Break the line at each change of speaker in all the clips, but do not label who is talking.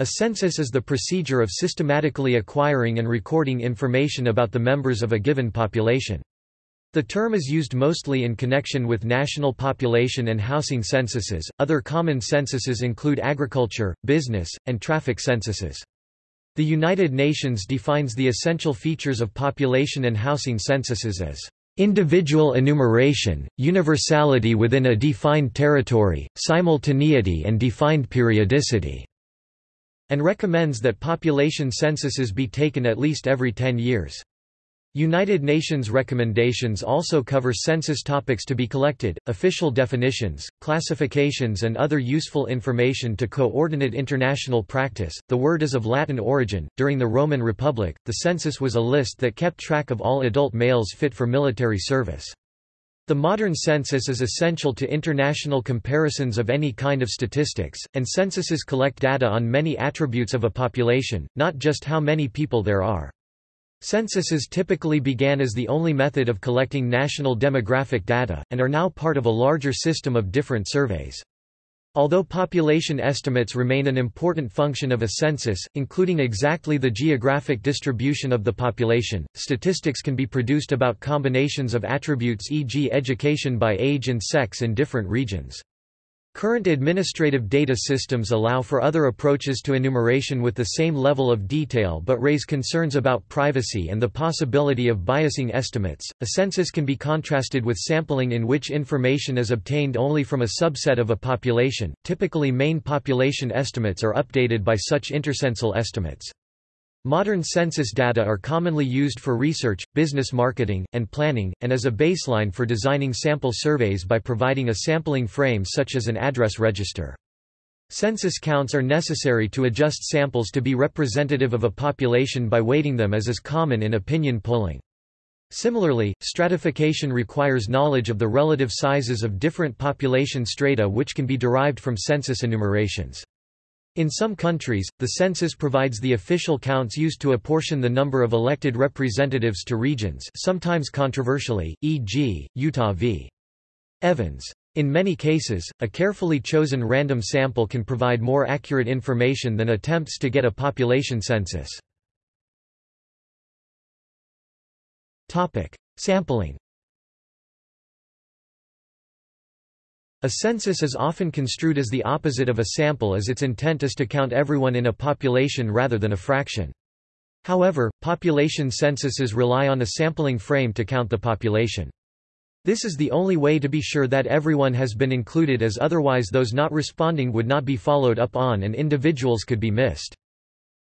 A census is the procedure of systematically acquiring and recording information about the members of a given population. The term is used mostly in connection with national population and housing censuses. Other common censuses include agriculture, business, and traffic censuses. The United Nations defines the essential features of population and housing censuses as individual enumeration, universality within a defined territory, simultaneity and defined periodicity, and recommends that population censuses be taken at least every 10 years. United Nations recommendations also cover census topics to be collected, official definitions, classifications, and other useful information to coordinate international practice. The word is of Latin origin. During the Roman Republic, the census was a list that kept track of all adult males fit for military service. The modern census is essential to international comparisons of any kind of statistics, and censuses collect data on many attributes of a population, not just how many people there are. Censuses typically began as the only method of collecting national demographic data, and are now part of a larger system of different surveys. Although population estimates remain an important function of a census, including exactly the geographic distribution of the population, statistics can be produced about combinations of attributes e.g. education by age and sex in different regions. Current administrative data systems allow for other approaches to enumeration with the same level of detail but raise concerns about privacy and the possibility of biasing estimates. A census can be contrasted with sampling in which information is obtained only from a subset of a population. Typically, main population estimates are updated by such intercensal estimates. Modern census data are commonly used for research, business marketing, and planning, and as a baseline for designing sample surveys by providing a sampling frame such as an address register. Census counts are necessary to adjust samples to be representative of a population by weighting them as is common in opinion polling. Similarly, stratification requires knowledge of the relative sizes of different population strata which can be derived from census enumerations. In some countries, the census provides the official counts used to apportion the number of elected representatives to regions sometimes controversially, e.g., Utah v. Evans. In many cases, a carefully chosen random sample can provide more accurate information than attempts to get a population census. Sampling A census is often construed as the opposite of a sample as its intent is to count everyone in a population rather than a fraction. However, population censuses rely on a sampling frame to count the population. This is the only way to be sure that everyone has been included as otherwise those not responding would not be followed up on and individuals could be missed.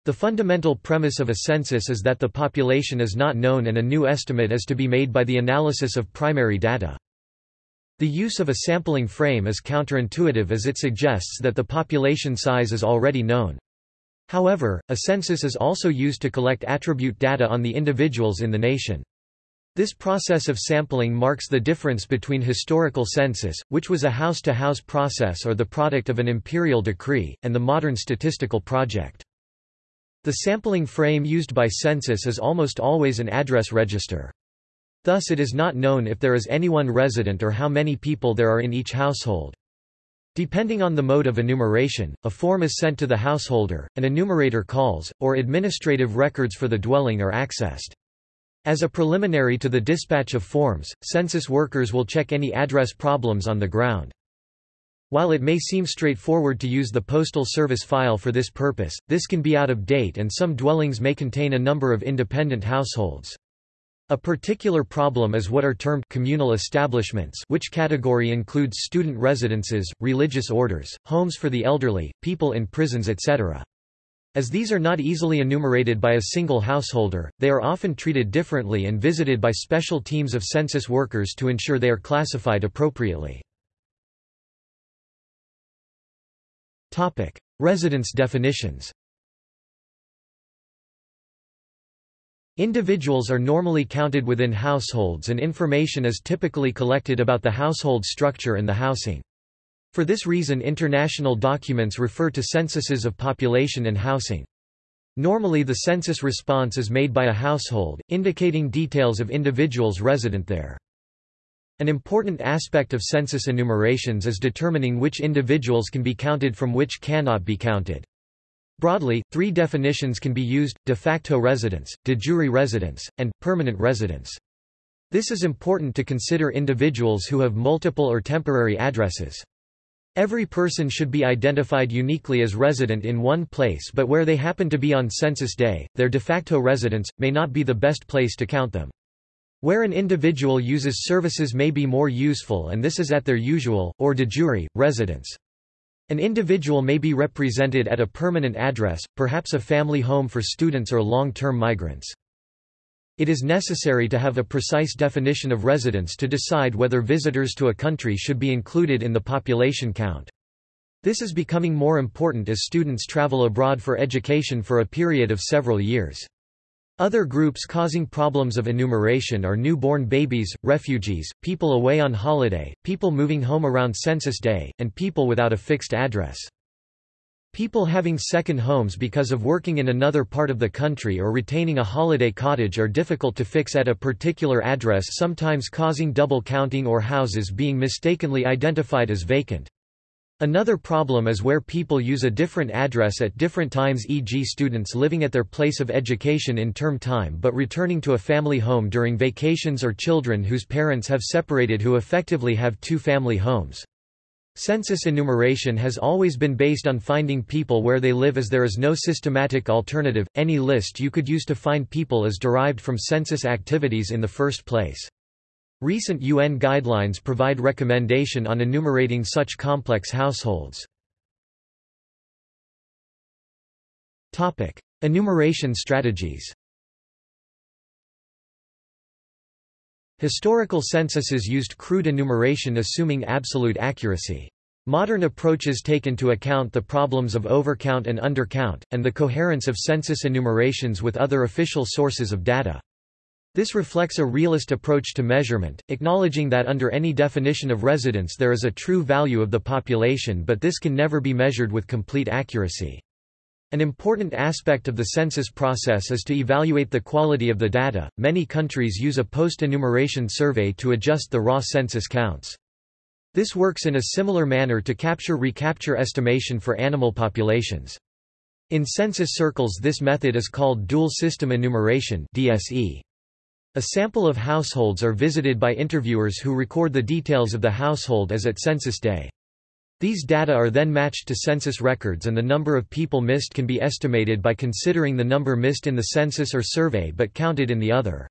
The fundamental premise of a census is that the population is not known and a new estimate is to be made by the analysis of primary data. The use of a sampling frame is counterintuitive as it suggests that the population size is already known. However, a census is also used to collect attribute data on the individuals in the nation. This process of sampling marks the difference between historical census, which was a house-to-house -house process or the product of an imperial decree, and the modern statistical project. The sampling frame used by census is almost always an address register. Thus it is not known if there is anyone resident or how many people there are in each household. Depending on the mode of enumeration, a form is sent to the householder, an enumerator calls, or administrative records for the dwelling are accessed. As a preliminary to the dispatch of forms, census workers will check any address problems on the ground. While it may seem straightforward to use the Postal Service file for this purpose, this can be out of date and some dwellings may contain a number of independent households. A particular problem is what are termed communal establishments which category includes student residences, religious orders, homes for the elderly, people in prisons etc. As these are not easily enumerated by a single householder, they are often treated differently and visited by special teams of census workers to ensure they are classified appropriately. Residence definitions Individuals are normally counted within households and information is typically collected about the household structure and the housing. For this reason international documents refer to censuses of population and housing. Normally the census response is made by a household, indicating details of individuals resident there. An important aspect of census enumerations is determining which individuals can be counted from which cannot be counted. Broadly, three definitions can be used, de facto residence, de jure residence, and permanent residence. This is important to consider individuals who have multiple or temporary addresses. Every person should be identified uniquely as resident in one place but where they happen to be on census day, their de facto residence, may not be the best place to count them. Where an individual uses services may be more useful and this is at their usual, or de jure, residence. An individual may be represented at a permanent address, perhaps a family home for students or long-term migrants. It is necessary to have a precise definition of residence to decide whether visitors to a country should be included in the population count. This is becoming more important as students travel abroad for education for a period of several years. Other groups causing problems of enumeration are newborn babies, refugees, people away on holiday, people moving home around census day, and people without a fixed address. People having second homes because of working in another part of the country or retaining a holiday cottage are difficult to fix at a particular address sometimes causing double counting or houses being mistakenly identified as vacant. Another problem is where people use a different address at different times e.g. students living at their place of education in term time but returning to a family home during vacations or children whose parents have separated who effectively have two family homes. Census enumeration has always been based on finding people where they live as there is no systematic alternative. Any list you could use to find people is derived from census activities in the first place. Recent UN guidelines provide recommendation on enumerating such complex households. Topic: Enumeration strategies. Historical censuses used crude enumeration assuming absolute accuracy. Modern approaches take into account the problems of overcount and undercount, and the coherence of census enumerations with other official sources of data. This reflects a realist approach to measurement, acknowledging that under any definition of residence there is a true value of the population but this can never be measured with complete accuracy. An important aspect of the census process is to evaluate the quality of the data. Many countries use a post-enumeration survey to adjust the raw census counts. This works in a similar manner to capture-recapture estimation for animal populations. In census circles this method is called dual system enumeration DSE. A sample of households are visited by interviewers who record the details of the household as at census day. These data are then matched to census records and the number of people missed can be estimated by considering the number missed in the census or survey but counted in the other.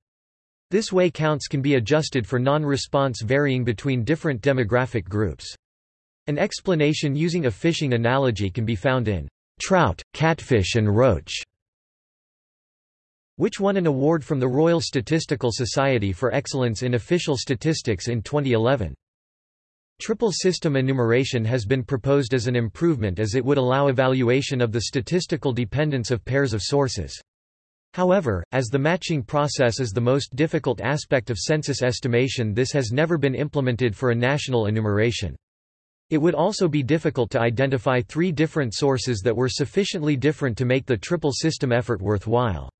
This way counts can be adjusted for non-response varying between different demographic groups. An explanation using a fishing analogy can be found in Trout, Catfish and Roach, which won an award from the Royal Statistical Society for Excellence in Official Statistics in 2011. Triple system enumeration has been proposed as an improvement as it would allow evaluation of the statistical dependence of pairs of sources. However, as the matching process is the most difficult aspect of census estimation this has never been implemented for a national enumeration. It would also be difficult to identify three different sources that were sufficiently different to make the triple system effort worthwhile.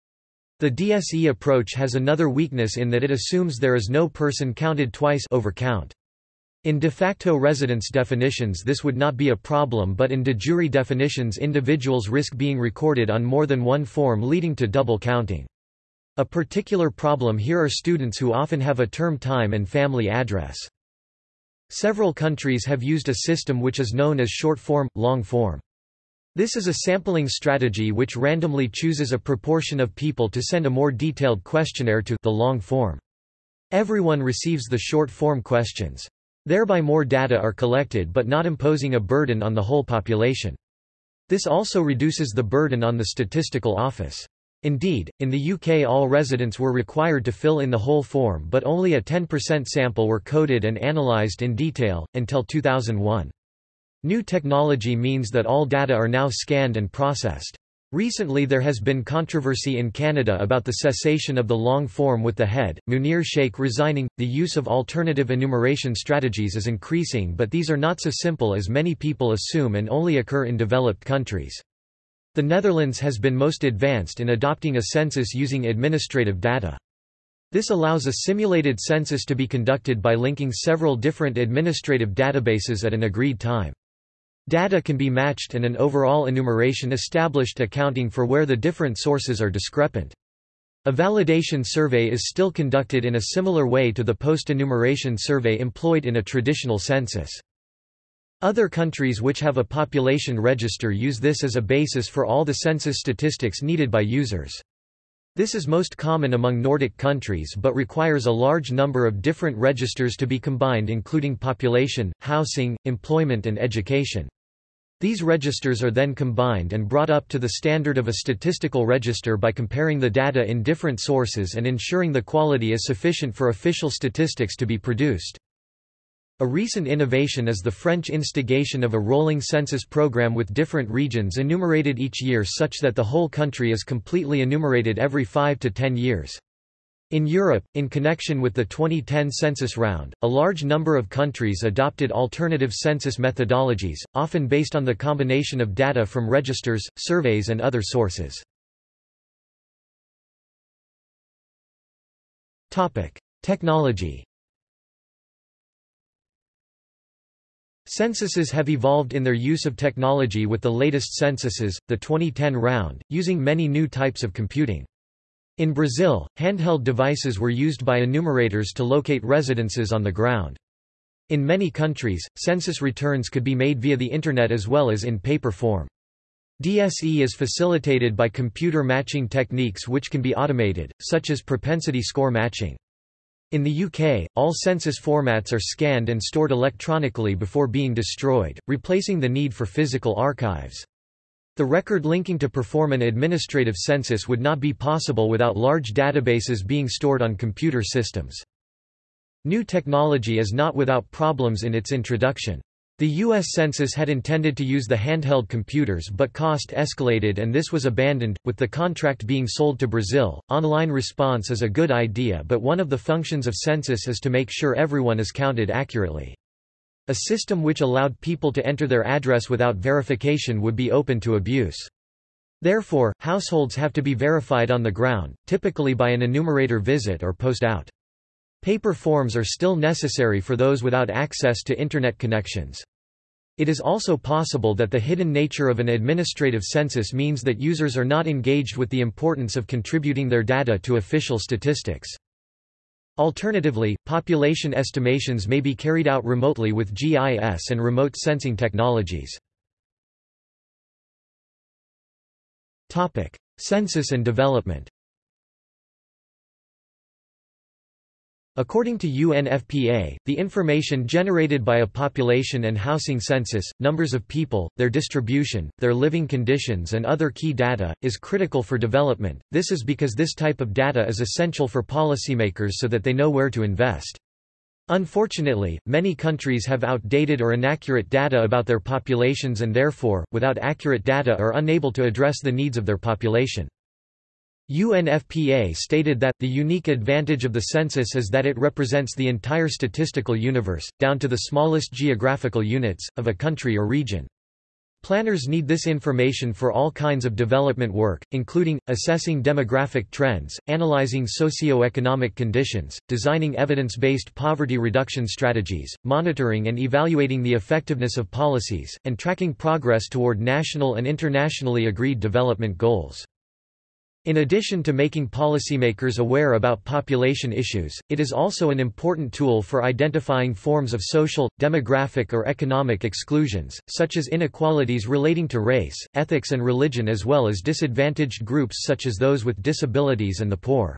The DSE approach has another weakness in that it assumes there is no person counted twice overcount. In de facto residence definitions this would not be a problem but in de jure definitions individuals risk being recorded on more than one form leading to double counting. A particular problem here are students who often have a term time and family address. Several countries have used a system which is known as short form, long form. This is a sampling strategy which randomly chooses a proportion of people to send a more detailed questionnaire to the long form. Everyone receives the short form questions. Thereby more data are collected but not imposing a burden on the whole population. This also reduces the burden on the statistical office. Indeed, in the UK all residents were required to fill in the whole form but only a 10% sample were coded and analysed in detail, until 2001. New technology means that all data are now scanned and processed. Recently there has been controversy in Canada about the cessation of the long form with the head, Munir Sheikh resigning. The use of alternative enumeration strategies is increasing but these are not so simple as many people assume and only occur in developed countries. The Netherlands has been most advanced in adopting a census using administrative data. This allows a simulated census to be conducted by linking several different administrative databases at an agreed time. Data can be matched and an overall enumeration established accounting for where the different sources are discrepant. A validation survey is still conducted in a similar way to the post-enumeration survey employed in a traditional census. Other countries which have a population register use this as a basis for all the census statistics needed by users. This is most common among Nordic countries but requires a large number of different registers to be combined including population, housing, employment and education. These registers are then combined and brought up to the standard of a statistical register by comparing the data in different sources and ensuring the quality is sufficient for official statistics to be produced. A recent innovation is the French instigation of a rolling census program with different regions enumerated each year such that the whole country is completely enumerated every 5 to 10 years. In Europe, in connection with the 2010 census round, a large number of countries adopted alternative census methodologies, often based on the combination of data from registers, surveys and other sources. Technology Censuses have evolved in their use of technology with the latest censuses, the 2010 round, using many new types of computing. In Brazil, handheld devices were used by enumerators to locate residences on the ground. In many countries, census returns could be made via the Internet as well as in paper form. DSE is facilitated by computer matching techniques which can be automated, such as propensity score matching. In the UK, all census formats are scanned and stored electronically before being destroyed, replacing the need for physical archives. The record linking to perform an administrative census would not be possible without large databases being stored on computer systems. New technology is not without problems in its introduction. The U.S. Census had intended to use the handheld computers but cost escalated and this was abandoned, with the contract being sold to Brazil. Online response is a good idea but one of the functions of census is to make sure everyone is counted accurately. A system which allowed people to enter their address without verification would be open to abuse. Therefore, households have to be verified on the ground, typically by an enumerator visit or post out. Paper forms are still necessary for those without access to Internet connections. It is also possible that the hidden nature of an administrative census means that users are not engaged with the importance of contributing their data to official statistics. Alternatively, population estimations may be carried out remotely with GIS and remote sensing technologies. Census and development According to UNFPA, the information generated by a population and housing census, numbers of people, their distribution, their living conditions and other key data, is critical for development. This is because this type of data is essential for policymakers so that they know where to invest. Unfortunately, many countries have outdated or inaccurate data about their populations and therefore, without accurate data are unable to address the needs of their population. UNFPA stated that, the unique advantage of the census is that it represents the entire statistical universe, down to the smallest geographical units, of a country or region. Planners need this information for all kinds of development work, including, assessing demographic trends, analyzing socio-economic conditions, designing evidence-based poverty reduction strategies, monitoring and evaluating the effectiveness of policies, and tracking progress toward national and internationally agreed development goals. In addition to making policymakers aware about population issues, it is also an important tool for identifying forms of social, demographic or economic exclusions, such as inequalities relating to race, ethics and religion as well as disadvantaged groups such as those with disabilities and the poor.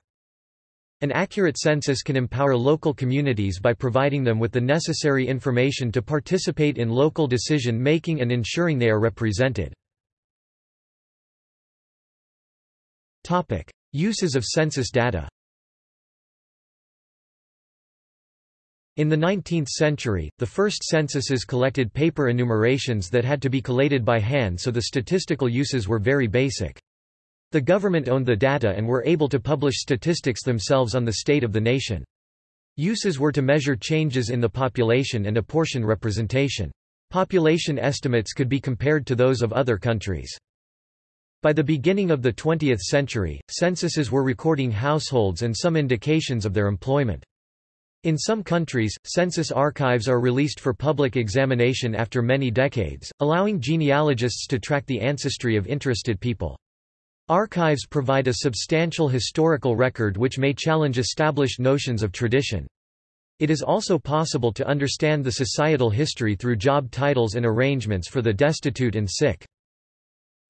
An accurate census can empower local communities by providing them with the necessary information to participate in local decision-making and ensuring they are represented. Topic: Uses of census data. In the 19th century, the first censuses collected paper enumerations that had to be collated by hand so the statistical uses were very basic. The government owned the data and were able to publish statistics themselves on the state of the nation. Uses were to measure changes in the population and apportion representation. Population estimates could be compared to those of other countries. By the beginning of the 20th century, censuses were recording households and some indications of their employment. In some countries, census archives are released for public examination after many decades, allowing genealogists to track the ancestry of interested people. Archives provide a substantial historical record which may challenge established notions of tradition. It is also possible to understand the societal history through job titles and arrangements for the destitute and sick.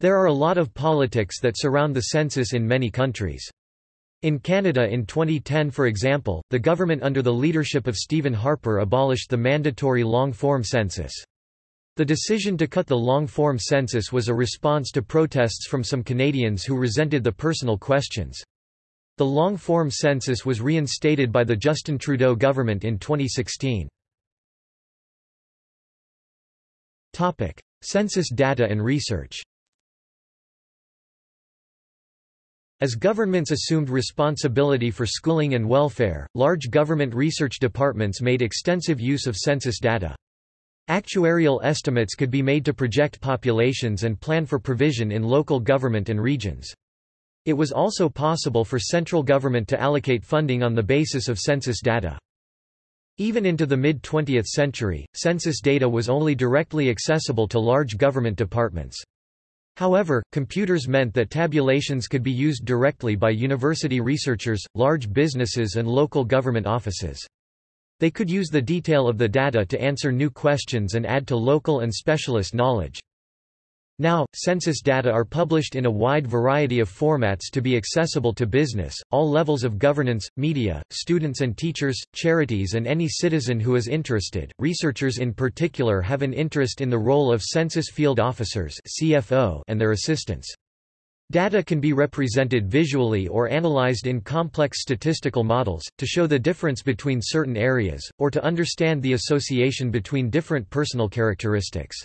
There are a lot of politics that surround the census in many countries. In Canada in 2010 for example, the government under the leadership of Stephen Harper abolished the mandatory long-form census. The decision to cut the long-form census was a response to protests from some Canadians who resented the personal questions. The long-form census was reinstated by the Justin Trudeau government in 2016. Census data and research As governments assumed responsibility for schooling and welfare, large government research departments made extensive use of census data. Actuarial estimates could be made to project populations and plan for provision in local government and regions. It was also possible for central government to allocate funding on the basis of census data. Even into the mid-20th century, census data was only directly accessible to large government departments. However, computers meant that tabulations could be used directly by university researchers, large businesses and local government offices. They could use the detail of the data to answer new questions and add to local and specialist knowledge. Now, census data are published in a wide variety of formats to be accessible to business, all levels of governance, media, students and teachers, charities, and any citizen who is interested. Researchers in particular have an interest in the role of census field officers (CFO) and their assistants. Data can be represented visually or analyzed in complex statistical models, to show the difference between certain areas, or to understand the association between different personal characteristics.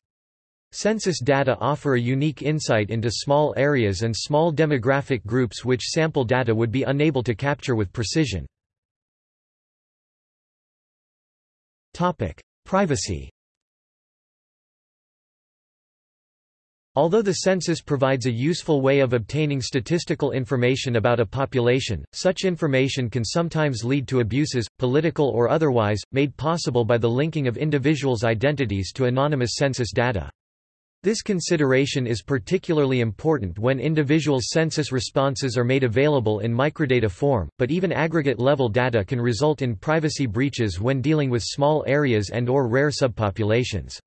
Census data offer a unique insight into small areas and small demographic groups which sample data would be unable to capture with precision. Privacy Although the census provides a useful way of obtaining statistical information about a population, such information can sometimes lead to abuses, political or otherwise, made possible by the linking of individuals' identities to anonymous census data. This consideration is particularly important when individual census responses are made available in microdata form, but even aggregate-level data can result in privacy breaches when dealing with small areas and or rare subpopulations.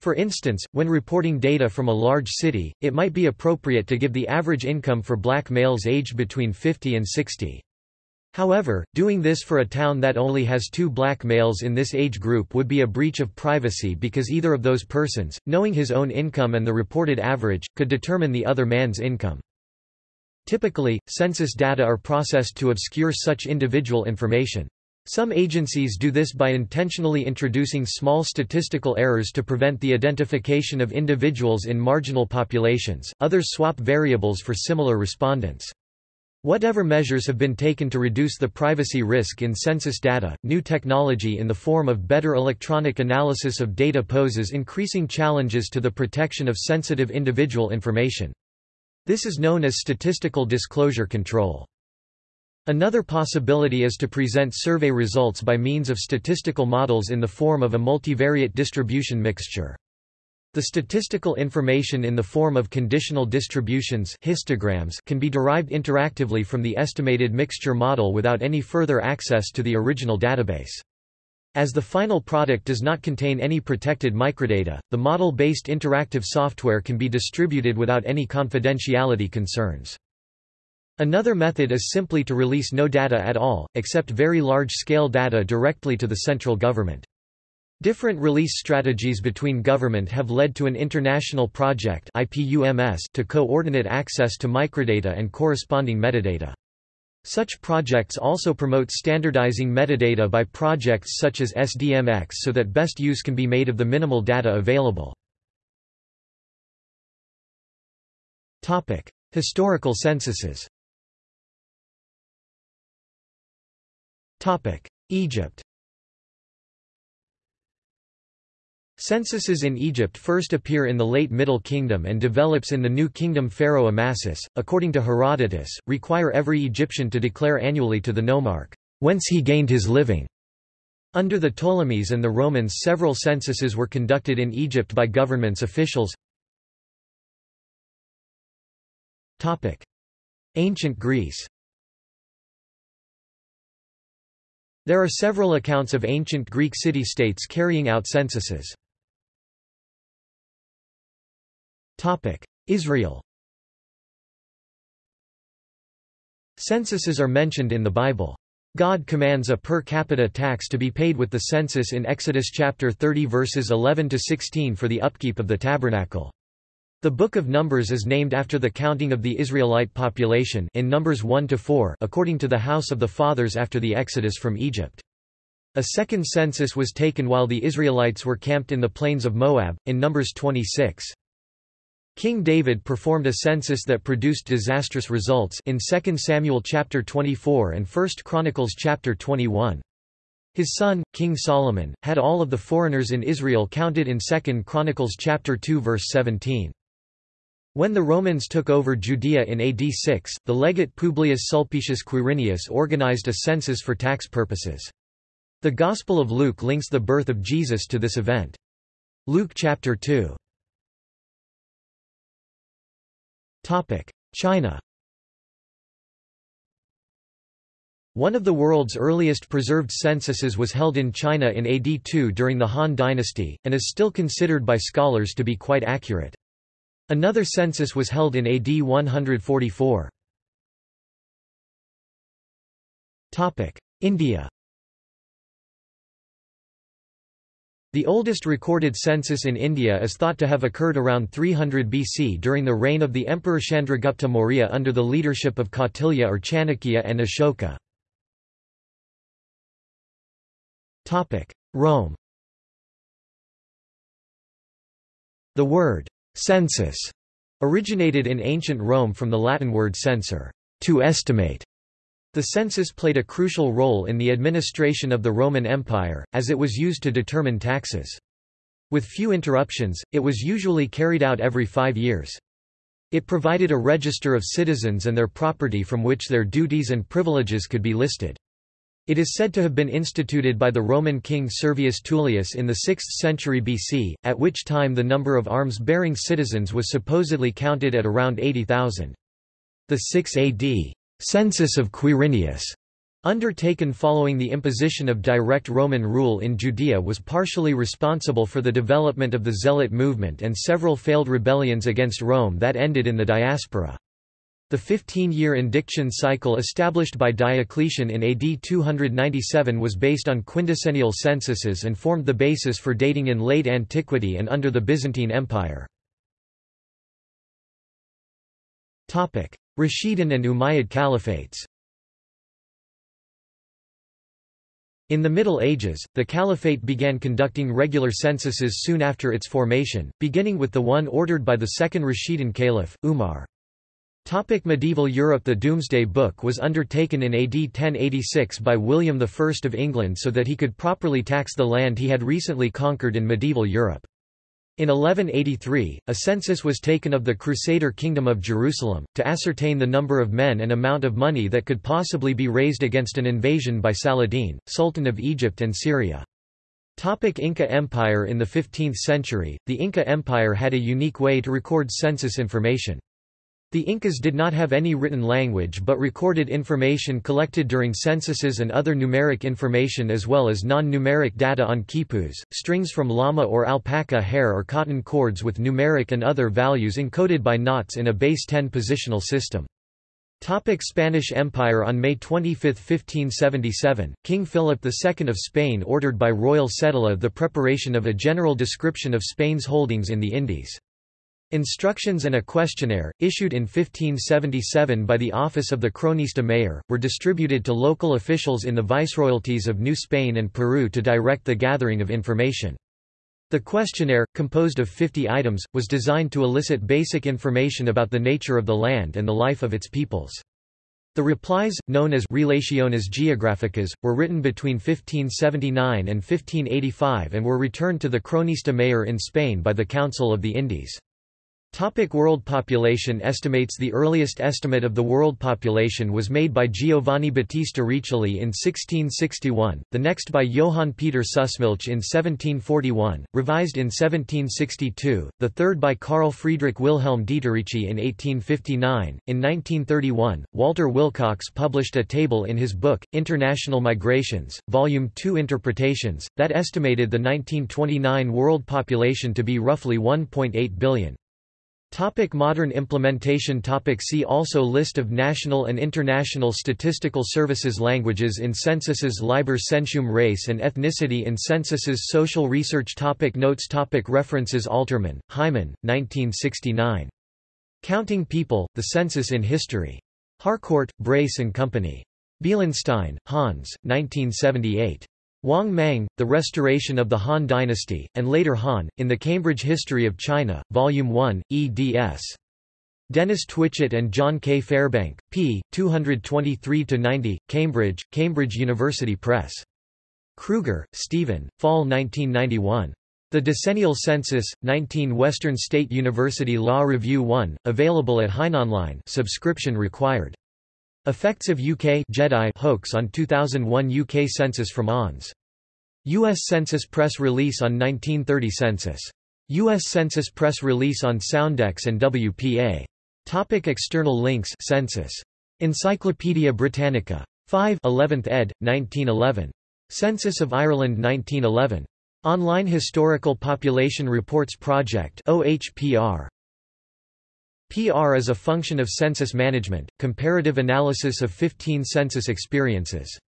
For instance, when reporting data from a large city, it might be appropriate to give the average income for black males aged between 50 and 60. However, doing this for a town that only has two black males in this age group would be a breach of privacy because either of those persons, knowing his own income and the reported average, could determine the other man's income. Typically, census data are processed to obscure such individual information. Some agencies do this by intentionally introducing small statistical errors to prevent the identification of individuals in marginal populations, others swap variables for similar respondents. Whatever measures have been taken to reduce the privacy risk in census data, new technology in the form of better electronic analysis of data poses increasing challenges to the protection of sensitive individual information. This is known as statistical disclosure control. Another possibility is to present survey results by means of statistical models in the form of a multivariate distribution mixture. The statistical information in the form of conditional distributions histograms can be derived interactively from the estimated mixture model without any further access to the original database. As the final product does not contain any protected microdata, the model-based interactive software can be distributed without any confidentiality concerns. Another method is simply to release no data at all, except very large-scale data directly to the central government. Different release strategies between government have led to an international project to coordinate access to microdata and corresponding metadata. Such projects also promote standardizing metadata by projects such as SDMX so that best use can be made of the minimal data available. Historical censuses Egypt Censuses in Egypt first appear in the late Middle Kingdom and develops in the New Kingdom Pharaoh Amasis, according to Herodotus, require every Egyptian to declare annually to the nomarch, whence he gained his living, Under the Ptolemies and the Romans several censuses were conducted in Egypt by government's officials. Ancient Greece There are several accounts of ancient Greek city-states carrying out censuses. Israel Censuses are mentioned in the Bible. God commands a per capita tax to be paid with the census in Exodus chapter 30 verses 11 to 16 for the upkeep of the tabernacle. The Book of Numbers is named after the counting of the Israelite population in Numbers 1 to 4 according to the house of the fathers after the exodus from Egypt. A second census was taken while the Israelites were camped in the plains of Moab in Numbers 26. King David performed a census that produced disastrous results in 2 Samuel chapter 24 and 1 Chronicles chapter 21. His son, King Solomon, had all of the foreigners in Israel counted in 2 Chronicles chapter 2 verse 17. When the Romans took over Judea in AD 6, the legate Publius Sulpicius Quirinius organized a census for tax purposes. The Gospel of Luke links the birth of Jesus to this event. Luke chapter 2 China One of the world's earliest preserved censuses was held in China in AD 2 during the Han Dynasty, and is still considered by scholars to be quite accurate. Another census was held in AD 144. India The oldest recorded census in India is thought to have occurred around 300 BC during the reign of the Emperor Chandragupta Maurya under the leadership of Kautilya or Chanakya and Ashoka. Rome The word census originated in ancient Rome from the Latin word censor, to estimate, the census played a crucial role in the administration of the Roman Empire, as it was used to determine taxes. With few interruptions, it was usually carried out every five years. It provided a register of citizens and their property from which their duties and privileges could be listed. It is said to have been instituted by the Roman king Servius Tullius in the 6th century BC, at which time the number of arms-bearing citizens was supposedly counted at around 80,000. The 6 AD census of Quirinius, undertaken following the imposition of direct Roman rule in Judea was partially responsible for the development of the Zealot movement and several failed rebellions against Rome that ended in the diaspora. The 15-year indiction cycle established by Diocletian in AD 297 was based on quindecennial censuses and formed the basis for dating in late antiquity and under the Byzantine Empire. Rashidun and Umayyad caliphates In the Middle Ages, the Caliphate began conducting regular censuses soon after its formation, beginning with the one ordered by the second Rashidun caliph, Umar. Topic medieval Europe The Domesday Book was undertaken in AD 1086 by William I of England so that he could properly tax the land he had recently conquered in medieval Europe. In 1183, a census was taken of the Crusader Kingdom of Jerusalem, to ascertain the number of men and amount of money that could possibly be raised against an invasion by Saladin, Sultan of Egypt and Syria. Topic Inca Empire In the 15th century, the Inca Empire had a unique way to record census information. The Incas did not have any written language but recorded information collected during censuses and other numeric information as well as non-numeric data on quipus, strings from llama or alpaca hair or cotton cords with numeric and other values encoded by knots in a base 10 positional system. Topic Spanish Empire On May 25, 1577, King Philip II of Spain ordered by royal cedula the preparation of a general description of Spain's holdings in the Indies. Instructions and a questionnaire, issued in 1577 by the office of the Cronista Mayor, were distributed to local officials in the viceroyalties of New Spain and Peru to direct the gathering of information. The questionnaire, composed of 50 items, was designed to elicit basic information about the nature of the land and the life of its peoples. The replies, known as Relaciones Geográficas, were written between 1579 and 1585 and were returned to the Cronista Mayor in Spain by the Council of the Indies. Topic world population estimates The earliest estimate of the world population was made by Giovanni Battista Riccioli in 1661, the next by Johann Peter Sussmilch in 1741, revised in 1762, the third by Carl Friedrich Wilhelm Dieterici in 1859. In 1931, Walter Willcox published a table in his book, International Migrations, Volume 2 Interpretations, that estimated the 1929 world population to be roughly 1.8 billion. Topic modern implementation topic See also List of national and international statistical services Languages in censuses Liber Censuum Race and ethnicity in censuses Social research topic Notes topic References Alterman, Hyman, 1969. Counting People, The Census in History. Harcourt, Brace and Company. Bielenstein, Hans, 1978. Wang Mang, The Restoration of the Han Dynasty, and later Han, in the Cambridge History of China, Volume 1, eds. Dennis Twitchett and John K. Fairbank, p. 223-90, Cambridge, Cambridge University Press. Kruger, Stephen, Fall 1991. The Decennial Census, 19 Western State University Law Review 1, available at Heinonline subscription required. Effects of UK Jedi hoax on 2001 UK Census from ONS. U.S. Census Press release on 1930 Census. U.S. Census Press release on Soundex and WPA. Topic external links Census. Encyclopædia Britannica. 5 11th ed., 1911. Census of Ireland 1911. Online Historical Population Reports Project OHPR. PR is a function of census management, comparative analysis of 15 census experiences.